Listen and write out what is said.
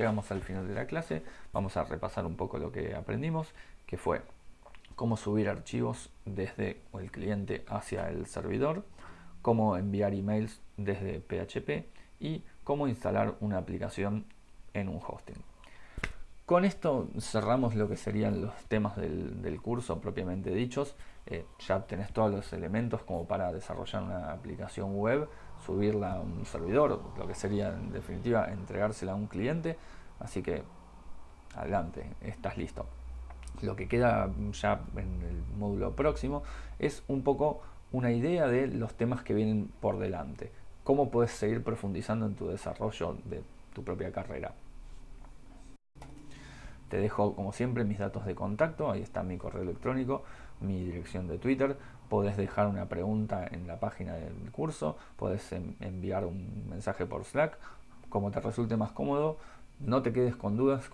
llegamos al final de la clase, vamos a repasar un poco lo que aprendimos, que fue cómo subir archivos desde el cliente hacia el servidor, cómo enviar emails desde PHP y cómo instalar una aplicación en un hosting. Con esto cerramos lo que serían los temas del, curso propiamente dichos. Eh, ya tenés todos los elementos como para desarrollar una aplicación web, subirla a un servidor, lo que sería en definitiva entregársela a un cliente. Así que adelante, estás listo. Lo que queda ya en el módulo próximo es un poco una idea de los temas que vienen por delante. Cómo puedes seguir profundizando en tu desarrollo de tu propia carrera. Te dejo como siempre mis datos de contacto, ahí está mi correo electrónico, mi dirección de Twitter, podés dejar una pregunta en la página del curso, podés enviar un mensaje por Slack, como te resulte más cómodo, no te quedes con dudas,